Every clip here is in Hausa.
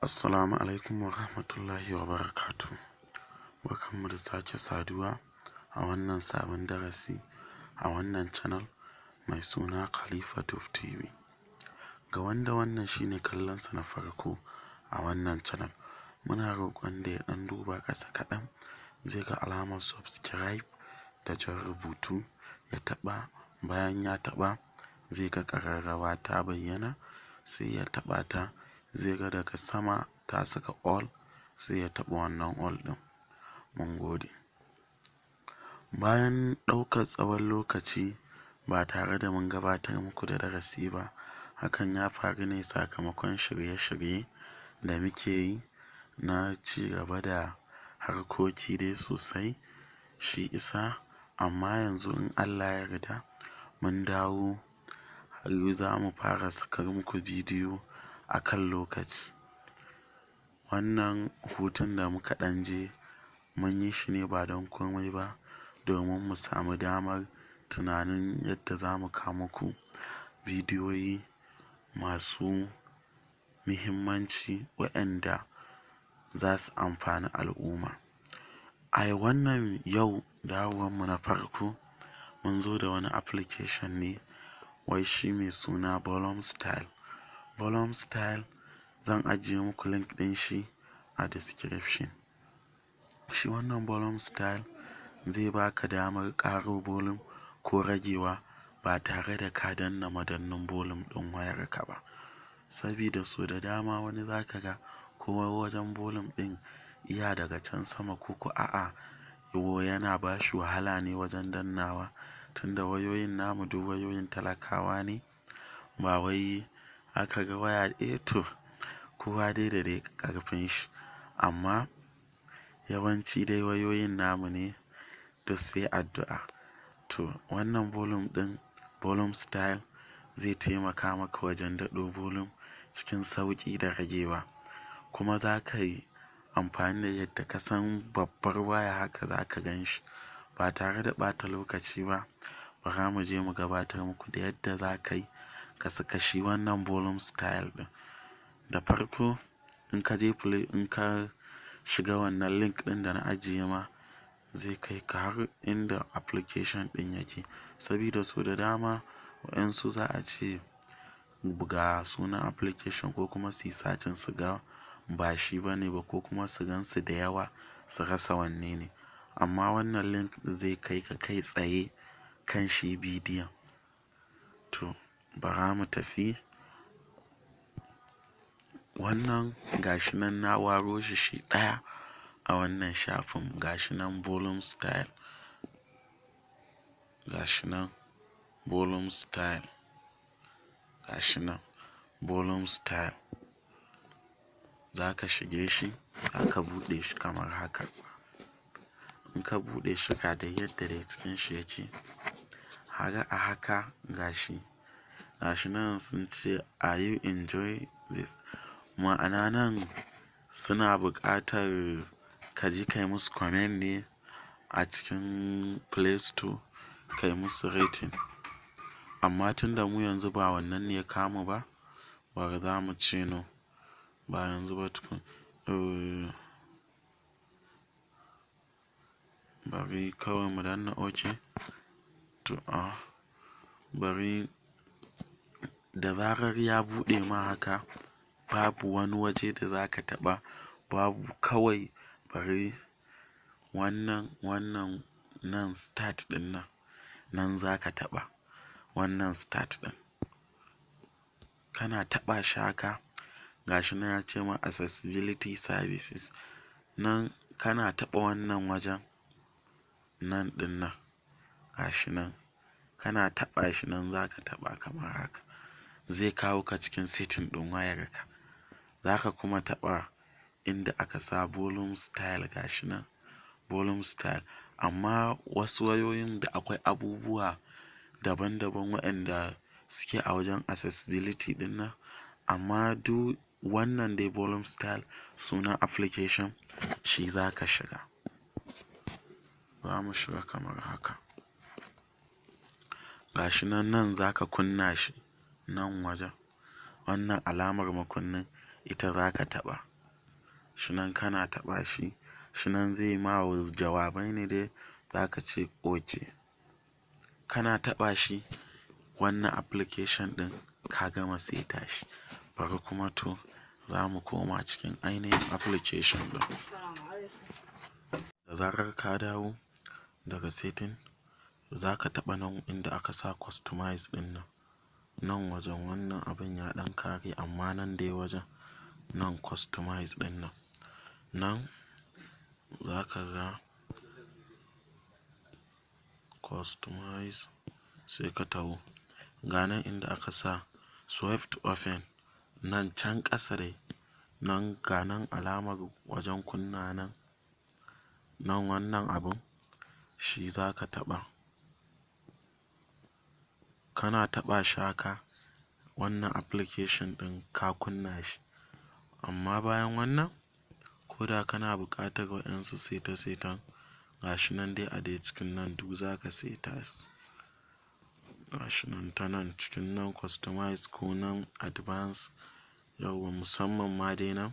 Assalamu alaikum wa rahmatullahi wa barakatuh. Barkanmu da sake saduwa a wannan sabon darasi a wannan channel mai suna Khalifa Tuf TV. Ga wanda wannan shine kallonsa na farko a wannan channel, muna roƙon da ya ɗan duba ƙasa kaɗan zai ga alamar subscribe da jan rubutu ya taɓa bayan ya taɓa zai ga ƙararrawa ta bayyana sai ya taɓa ta zai ga daga sama ta saka all sai ya taɓa wannan all ɗin. Mun gode. Bayan ɗaukar tsawon lokaci ba tare da mun gabatar muku da darasi ba, hakan ya faru ne sakamakon shirye-shirye da muke yi na ci gaba da harkoki dai sosai shi isa amma yanzu in Allah ya yarda mun dawo za mu fara sakar muku bidiyo a kan lokaci. Wannan hutun da muka ɗan je mun yi shi ne ba don komai ba domin mu samu damar tunanin yadda za mu kawo muku bidiyoyi masu muhimmanci waɗanda za su amfani al'umma. A wannan yau dawowanmu na farko mun zo da wani application ne wai shi mai suna Bolum Style. Bolum Style zan ajiye muku link ɗin shi a description. Shi wannan Bolum Style zai baka damar ƙaro volume ko ragewa ba tare da ka danna madannin volume ɗin wayarka ba. Sabida so da dama wani za ka ga ko wajen volume ɗin iya daga can sama ko ko a'a yana ba shi wahala ne wajen dannawa tunda wayoyin namu duk wayoyin talakawa ne ba wai aka ga waya eh to kowa dai da dai ƙarfin shi amma yawanci dai wayoyin namu ne duk sai addu'a. To wannan volume ɗin Bolum Style zai taimaka maka wajen daɗo volume cikin sauƙi da ragewa kuma za ka yi amfani da yadda ka san babbar waya haka za ka gan shi ba tare da ɓata lokaci ba. Bara mu je mu gabatar muku da yadda za ka yi ka saka shi wannan Bolum Style ɗin. Da farko in ka je play in ka shiga wannan link ɗin da na ajiye ma zai kai ka har inda application ɗin yake sabida so da dama waƴansu za a ce ga sunan application ko kuma su yi su ga ba shi ba ne ba ko kuma su gan su da yawa su rasa wanne ne. Amma wannan link zai kai ka kai tsaye kan shi bidiyon. To bara mu tafi. Wannan ga shi nan na waro shi shi ɗaya a wannan shafin ga shi nan Bolum Style. Ga shi nan Bolum Style. Ga shi nan Bolum Style. Za ka shige shi aka buɗe shi kamar haka. In ka buɗe shi ga dai yadda dai cikin shi yake. Haka a haka ga shi. Ga shi nan sun ce are you enjoy this? Ma'ana nan suna buƙatar ka je ka yi musu comment ne a cikin Play Store ka yi musu rating. Amma tunda mu yanzu ba wannan ne ya kawo mu ba, bari za mu ce no ba yanzu ba tukun. Eh bari kawai mu danna OK. To a bari da zarar ya buɗe ma haka babu wani waje da za ka taɓa babu kawai bari wannan wannan nan start ɗin nan nan za ka taɓa wannan start ɗin. Kana taɓa shi haka ga shi nan ya ce ma accessibility services nan kana taɓa wannan wajen nan ɗin nan ga shi nan kana taɓa shi nan za ka taɓa kamar haka. Zai kawo ka cikin setting ɗin wayarka. Za ka kuma taɓa inda aka sa Bolum Style ga shi nan Bolum Style amma wasu wayoyin da akwai abubuwa daban-daban waƴanda suke a wajen accessibility ɗin nan amma duk wannan dai Bolum Style sunan application shi za ka shiga. Za mu shiga kamar haka. Ga shi nan nan za ka kunna shi nan wajen. Wannan alamar makunnin ita za ka taɓa. Shi nan kana taɓa shi shi nan zai ma jawabai ne dai za ka ce ok. Kana taɓa shi wannan application ɗin ka gama seta shi. Bari kuma to za mu koma cikin ainihin application ɗin. Da zarar ka dawo daga setting za ka taɓa nan inda aka sa customize ɗin nan. Nan wajen wannan abin ya ɗan ƙare amma nan dai wajen nan customize ɗin nan. Nan za ka ga customize sai ka taho. Ga nan inda aka sa swift open nan can ƙasa dai nan ga nan alamar wajen kunna nan. Nan wannan abun shi za ka taɓa. Kana taɓa shi haka wannan application ɗin ka kunna shi. Amma bayan wannan ko da kana buƙatar waɗansu seta-setan ga shi nan dai a dai cikin nan duk za ka seta su. Ga shi nan ta nan cikin nan customize ko nan advance yauwa musamman ma dai nan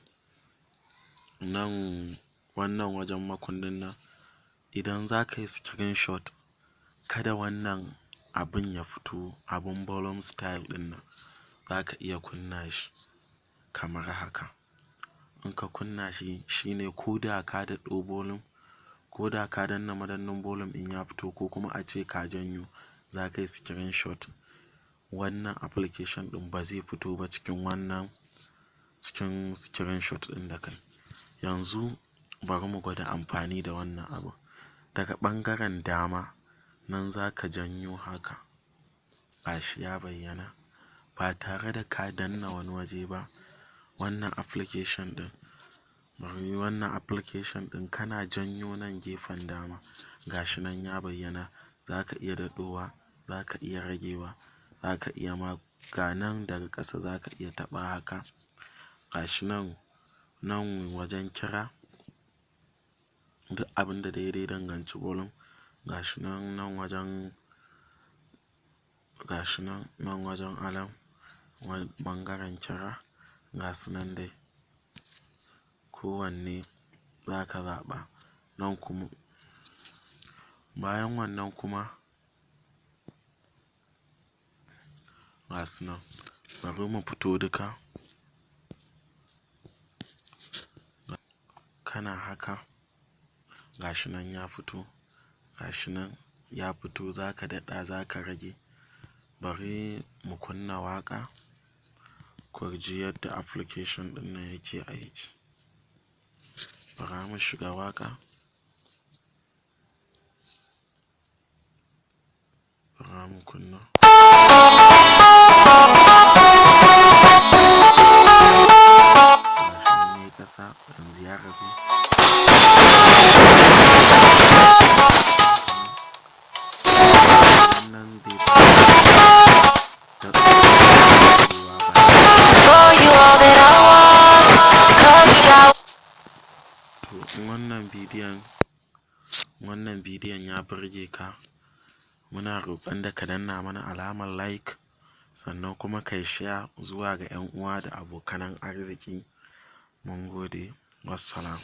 nan wannan wajen makunnin nan idan za ka yi screenshot kada wannan abin ya fito abin volume style ɗin nan za ka iya kunna shi kamar haka. In ka kunna shi shine ko da ka daɗo volume ko da ka danna madannin volume ɗin ya fito ko kuma a ce ka janyo za ka yi screenshot. Wannan application ɗin ba zai fito ba cikin wannan cikin screenshot ɗin da ka yi. Yanzu bari mu gwada amfani da wannan abun daga ɓangaren dama nan za ka janyo haka. Ga shi ya bayyana. Ba tare da ka danna wani waje ba. Wannan application ɗin wannan application ɗin kana janyo nan gefen dama. Ga shi nan ya bayyana. Za ka iya daɗowa za ka iya ragewa za ka iya ma ga nan daga ƙasa za ka iya taɓa haka. Ga shi nan nan wajen kira duk abin da dai ya danganci volume ga shi nan nan wajen ga shi nan nan wajen alarm ɓangaren kira ga nan dai. Kowanne za ka zaɓa. Nan kuma bayan wannan kuma ga su nan. Bari mu fito duka. Kana haka ga shi nan ya fito. Ga shi nan ya fito za ka daɗa za ka rage. Bari mu kunna waƙa ku ji yadda application ɗin nan yake aiki. Bara mu shiga waƙa. Bara mu kunna. Gashi nan yayi ƙasa yanzu ya ragu. To wannan bidiyon wannan bidiyon ya burge ka muna roƙon da ka danna mana alamar like sannan kuma kai share zuwa ga ƴan uwa da abokanan arziki. Mun gode. Wassalam.